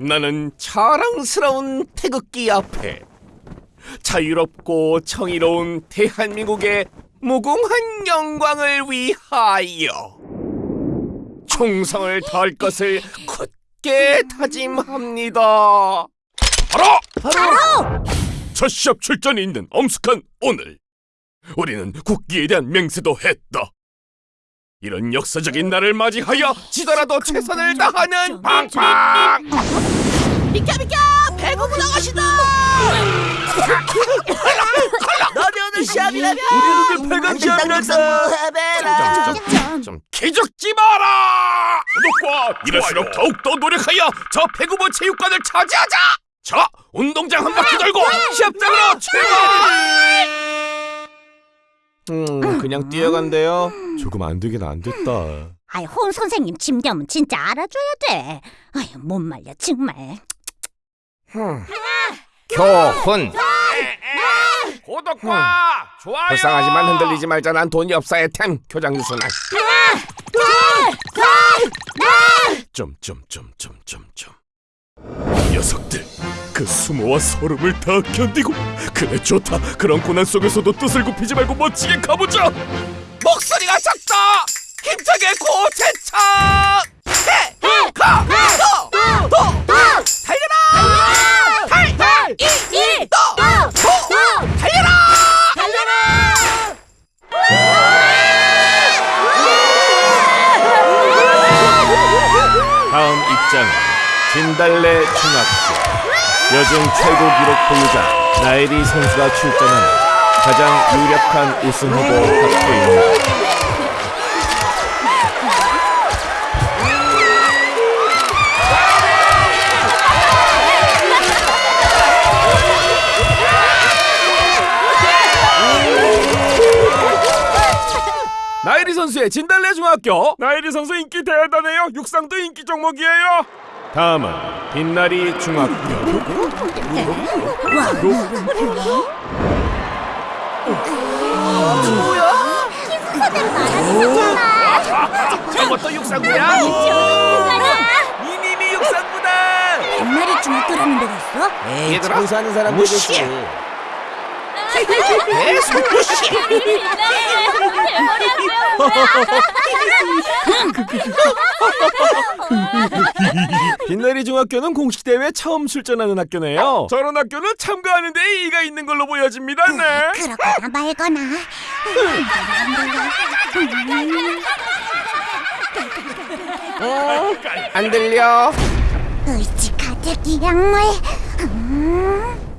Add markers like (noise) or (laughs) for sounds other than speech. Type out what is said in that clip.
나는 자랑스러운 태극기 앞에 자유롭고 정의로운 대한민국의 무궁한 영광을 위하여 충성을 다할 것을 굳게 다짐합니다. 바로 바로 첫 시합 출전이 있는 엄숙한 오늘 우리는 국기에 대한 맹세도 했다. 이런 역사적인 날을 맞이하여 지더라도 최선을 다하는 빵빵 비켜 비켜! 배구부 나가시다! 너네 오늘 시합이라며 우리 눈을 팔간 시합이란다. 좀 기죽지 마라! 구독과 이럴수록 더욱더 노력하여 저 배구부 체육관을 차지하자! 자 운동장 한 바퀴 돌고 시합장으로 출발! 음 그냥 뛰어간대요 조금 안 되긴 안 됐다. 아이 홍 선생님 짐겸은 진짜 알아줘야 돼. 아이 못 말려 정말. 교훈 구독과 좋아요. 불쌍하지만 흔들리지 말자. 난 돈이 없어야 템. 교장 유순한 점점점점점점 녀석들 그 수모와 소름을 다 견디고 그래 좋다. 그런 고난 속에서도 뜻을 굽히지 말고 멋지게 가보자 목소리가 작다. 힘차게 고체차 해가도도. 달려라. 달달이이도도. 달려라. 다음 입장은 진달래 중학교. 여중 최고 기록 보유자 나혜리 선수가 출전하는 가장 유력한 우승 후보 학교입니다. 나혜리 선수의 진달래 중학교. 나혜리 선수 인기 대단해요. 육상도 인기 종목이에요. 다음은 빛나리 중학교 저것도 육상부야? 이님이 육상부다. 옛날에 중학교라는 데가 있어? 에이 얘들아, 장수하는 사람. 되겠지. 계속 무시해 (laughs) 빛나리 중학교는 공식 대회 처음 출전하는 학교네요. 저런 학교는 참가하는데 이의가 있는 걸로 보여집니다. 네. 그렇거나 말거나. 안 들려? 의지 가득 이 약물. 음.